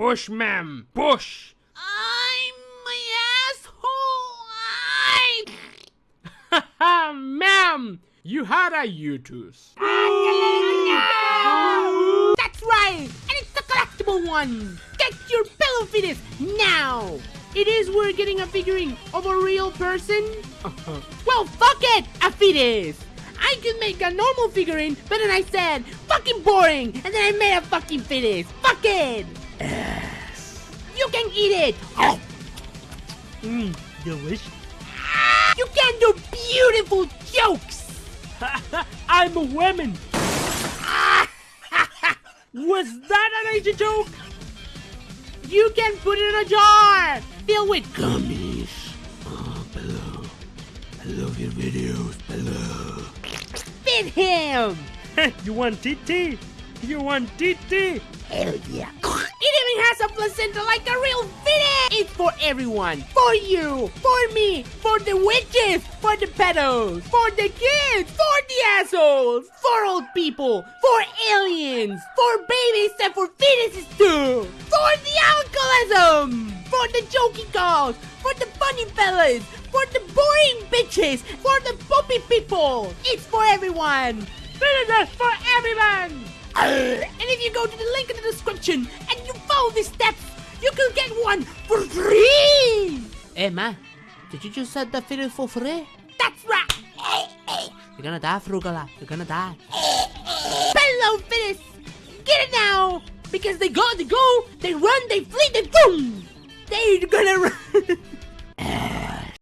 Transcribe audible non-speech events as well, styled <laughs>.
Push, ma'am. Push. I'm my asshole. I... <laughs> Haha, ma'am. You had a uterus. That's right, and it's the collectible one. Get your pillow fetus now. It is we're getting a figurine of a real person. <laughs> Well, fuck it, a fetus. I could make a normal figurine, but then I said fucking boring, and then I made a fucking fetus. Fucking! it. You can eat it. Oh. Mmm, delicious. You can do beautiful jokes. <laughs> I'm a woman. <laughs> Was that an Asian joke? You can put it in a jar filled with gummies. Oh, below. I love your videos, below. Him. you want TT? You want TT? Hell yeah. It even has a placenta like a real fetus. It's for everyone. For you. For me. For the witches. For the pedos. For the kids. For the assholes. For old people. For aliens. For babies and for fetuses too. For the alcoholism. For the jokey calls. For the funny fellas. For the boring bitches. For the puppy people. It's for everyone. Fetus for everyone! And if you go to the link in the description and you follow these steps, you can get one for free! Emma, did you just set the video for free? That's right! You're gonna die, Frugala. You're gonna die. Hello, Phyllis! Get it now! Because they go, they go, they run, they flee, they boom! They're gonna <laughs> run.